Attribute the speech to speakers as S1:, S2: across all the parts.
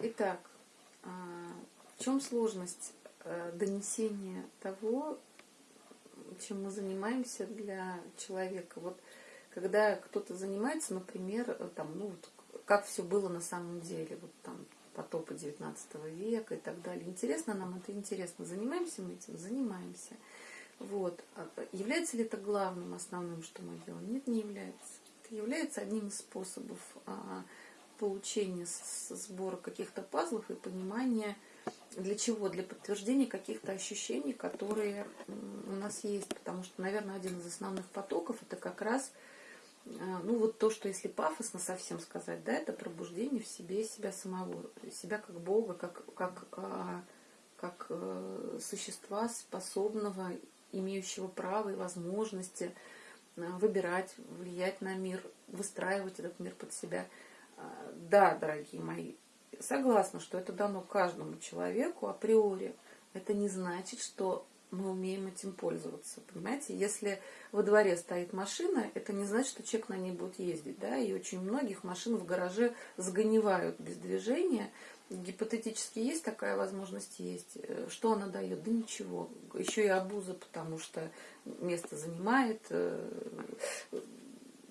S1: Итак, а, в чем сложность э, донесения того, чем мы занимаемся для человека? Вот когда кто-то занимается, например, там, ну, вот, как все было на самом деле, вот там потопы 19 века и так далее. Интересно нам это? Интересно. Занимаемся мы этим? Занимаемся. Вот. А является ли это главным, основным, что мы делаем? Нет, не является. Это является одним из способов а, получения сбора каких-то пазлов и понимания, для чего? Для подтверждения каких-то ощущений, которые у нас есть. Потому что, наверное, один из основных потоков это как раз а, ну вот то, что если пафосно совсем сказать, да, это пробуждение в себе себя самого, себя как Бога, как, как, а, как э, существа способного, имеющего право и возможности а, выбирать, влиять на мир, выстраивать этот мир под себя. Да, дорогие мои, согласна, что это дано каждому человеку априори. Это не значит, что мы умеем этим пользоваться. Понимаете, если во дворе стоит машина, это не значит, что человек на ней будет ездить. Да? И очень многих машин в гараже загоневают без движения. Гипотетически есть такая возможность, есть. Э, что она дает? Да ничего. Еще и обуза, потому что место занимает, э,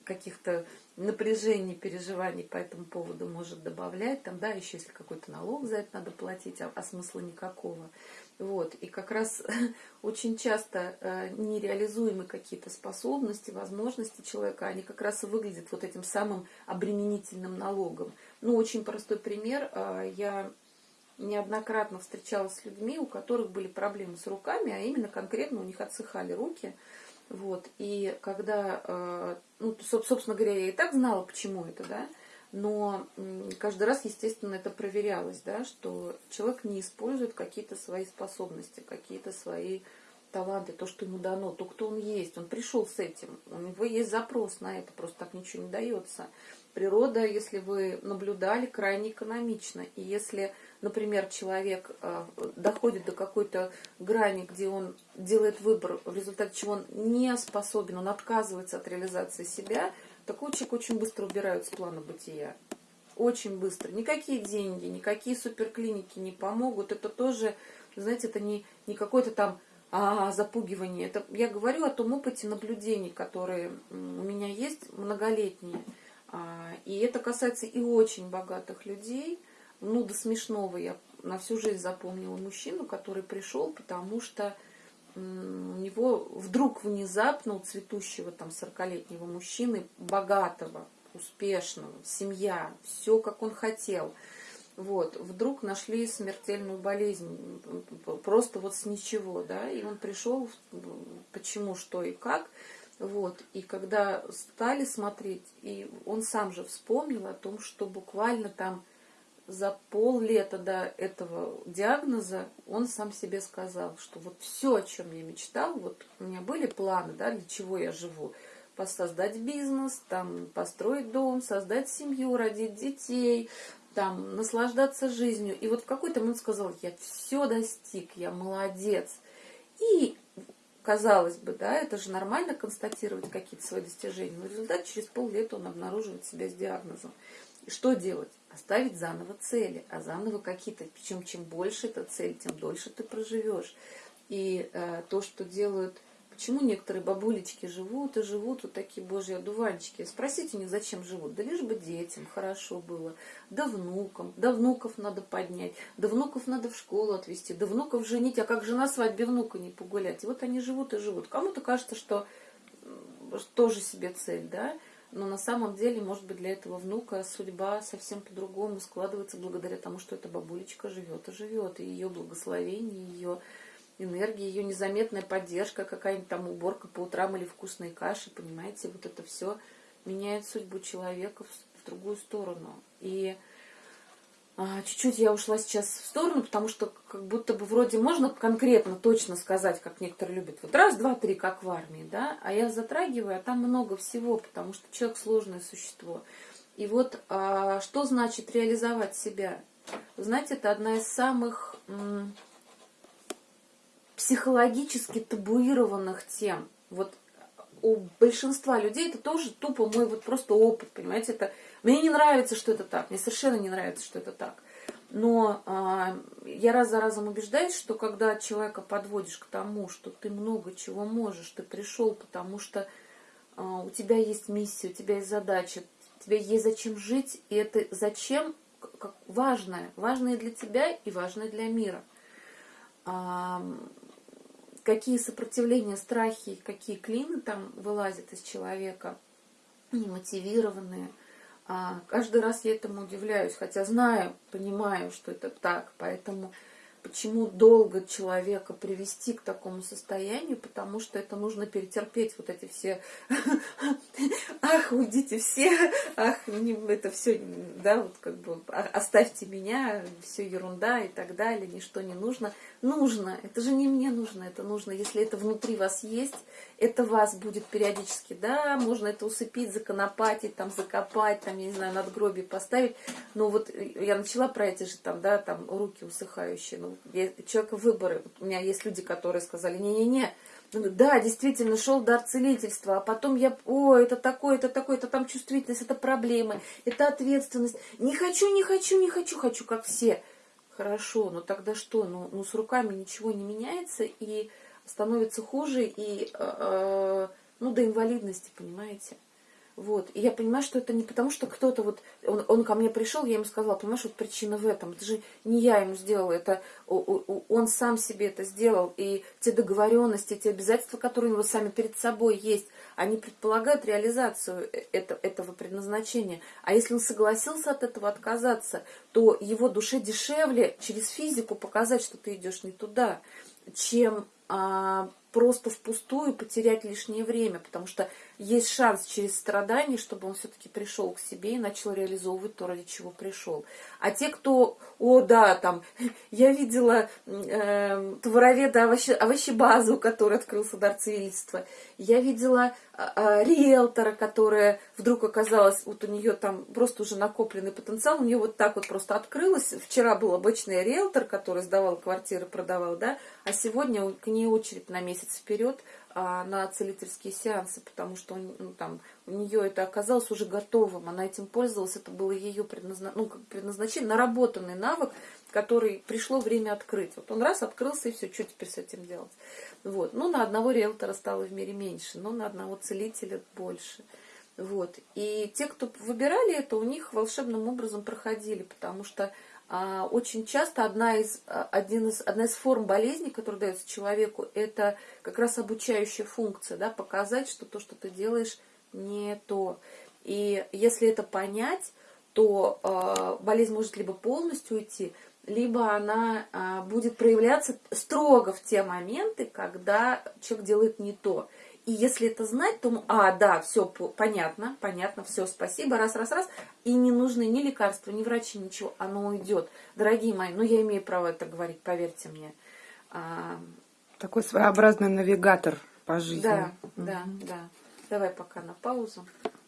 S1: каких-то напряжений, переживаний по этому поводу может добавлять. Там, да, еще если какой-то налог за это надо платить, а, а смысла никакого. Вот. И как раз очень часто э, нереализуемы какие-то способности, возможности человека, они как раз и выглядят вот этим самым обременительным налогом. Ну, очень простой пример. Э, я неоднократно встречалась с людьми, у которых были проблемы с руками, а именно конкретно у них отсыхали руки. Вот. И когда, э, ну, собственно говоря, я и так знала, почему это, да, но каждый раз, естественно, это проверялось, да, что человек не использует какие-то свои способности, какие-то свои таланты, то, что ему дано, то, кто он есть. Он пришел с этим, у него есть запрос на это, просто так ничего не дается. Природа, если вы наблюдали, крайне экономична. И если, например, человек э, доходит до какой-то грани, где он делает выбор, в результате чего он не способен, он отказывается от реализации себя – такой человек очень быстро убирают с плана бытия. Очень быстро. Никакие деньги, никакие суперклиники не помогут. Это тоже, знаете, это не, не какое-то там а, запугивание. Это, я говорю о том опыте наблюдений, которые у меня есть, многолетние. А, и это касается и очень богатых людей. Ну, до смешного я на всю жизнь запомнила мужчину, который пришел, потому что у него вдруг внезапно у цветущего там 40-летнего мужчины, богатого, успешного, семья, все как он хотел. Вот, вдруг нашли смертельную болезнь, просто вот с ничего, да, и он пришел, почему, что и как, вот, и когда стали смотреть, и он сам же вспомнил о том, что буквально там за поллета до этого диагноза он сам себе сказал, что вот все, о чем я мечтал, вот у меня были планы, да, для чего я живу, создать бизнес, там, построить дом, создать семью, родить детей, там, наслаждаться жизнью. И вот в какой-то момент сказал, я все достиг, я молодец. И казалось бы, да, это же нормально констатировать какие-то свои достижения. Но в результате через поллета он обнаруживает себя с диагнозом. И что делать? Оставить заново цели, а заново какие-то. Причем чем больше эта цель, тем дольше ты проживешь. И э, то, что делают... Почему некоторые бабулечки живут и живут вот такие божьи одуванчики? Спросите у них, зачем живут? Да лишь бы детям хорошо было, да внукам, да внуков надо поднять, да внуков надо в школу отвезти, да внуков женить, а как же на свадьбе внука не погулять? И вот они живут и живут. Кому-то кажется, что тоже себе цель, да? Но на самом деле, может быть, для этого внука судьба совсем по-другому складывается благодаря тому, что эта бабулечка живет и живет, и ее благословение, ее энергия, ее незаметная поддержка, какая-нибудь там уборка по утрам или вкусные каши, понимаете, вот это все меняет судьбу человека в, в другую сторону. И чуть-чуть я ушла сейчас в сторону, потому что как будто бы вроде можно конкретно, точно сказать, как некоторые любят. Вот раз, два, три, как в армии, да, а я затрагиваю, а там много всего, потому что человек сложное существо. И вот а, что значит реализовать себя? Знаете, это одна из самых психологически табуированных тем. Вот у большинства людей это тоже тупо мой вот просто опыт, понимаете, это мне не нравится, что это так, мне совершенно не нравится, что это так. Но а, я раз за разом убеждаюсь, что когда человека подводишь к тому, что ты много чего можешь, ты пришел, потому что а, у тебя есть миссия, у тебя есть задача, тебе есть зачем жить, и это зачем как важное, важное для тебя и важное для мира. А, какие сопротивления, страхи, какие клины там вылазят из человека, немотивированные – а, каждый раз я этому удивляюсь, хотя знаю, понимаю, что это так. Поэтому почему долго человека привести к такому состоянию, потому что это нужно перетерпеть вот эти все ах, уйдите все, ах, это все, да, вот как бы «А, оставьте меня, все ерунда и так далее, ничто не нужно. Нужно, это же не мне нужно, это нужно, если это внутри вас есть, это вас будет периодически, да, можно это усыпить, законопатить, там, закопать, там, я не знаю, надгробие поставить, но вот я начала про эти же там, да, там, руки усыхающие, ну, человека выборы, у меня есть люди, которые сказали, не-не-не, да, действительно, шел дар целительства, а потом я, о, это такое, это такое, это там чувствительность, это проблемы, это ответственность. Не хочу, не хочу, не хочу, хочу, как все. Хорошо, но тогда что? Ну, ну с руками ничего не меняется и становится хуже, и, э, э ну, до инвалидности, понимаете? Вот. И я понимаю, что это не потому, что кто-то вот, он, он ко мне пришел, я ему сказала, понимаешь, вот причина в этом. Это же не я ему сделала, это он сам себе это сделал. И те договоренности, те обязательства, которые у него сами перед собой есть, они предполагают реализацию э, это, этого предназначения. А если он согласился от этого отказаться, то его душе дешевле через физику показать, что ты идешь не туда, чем а, просто впустую потерять лишнее время, потому что есть шанс через страдания, чтобы он все-таки пришел к себе и начал реализовывать то, ради чего пришел. А те, кто, о да, там, я видела э, товароведа овощи, овощебазу, у которой открылся дар я видела э, риэлтора, которая вдруг оказалась, вот у нее там просто уже накопленный потенциал, у нее вот так вот просто открылось. Вчера был обычный риэлтор, который сдавал квартиры, продавал, да, а сегодня к ней очередь на месяц вперед – а, на целительские сеансы, потому что ну, там, у нее это оказалось уже готовым, она этим пользовалась, это было ее предназна... ну, предназначение, наработанный навык, который пришло время открыть. Вот он раз открылся, и все, что теперь с этим делать? Вот. Ну, на одного риэлтора стало в мире меньше, но на одного целителя больше. Вот. И те, кто выбирали это, у них волшебным образом проходили, потому что очень часто одна из, а, один из, одна из форм болезни, которая дается человеку, это как раз обучающая функция, да, показать, что то, что ты делаешь, не то. И если это понять, то э, болезнь может либо полностью уйти, либо она э, будет проявляться строго в те моменты, когда человек делает не то. И если это знать, то, а, да, все понятно, понятно, все, спасибо, раз, раз, раз. И не нужны ни лекарства, ни врачи, ничего, оно уйдет. Дорогие мои, ну я имею право это говорить, поверьте мне. А...
S2: Такой своеобразный навигатор по жизни.
S1: Да, да, да. Давай пока на паузу.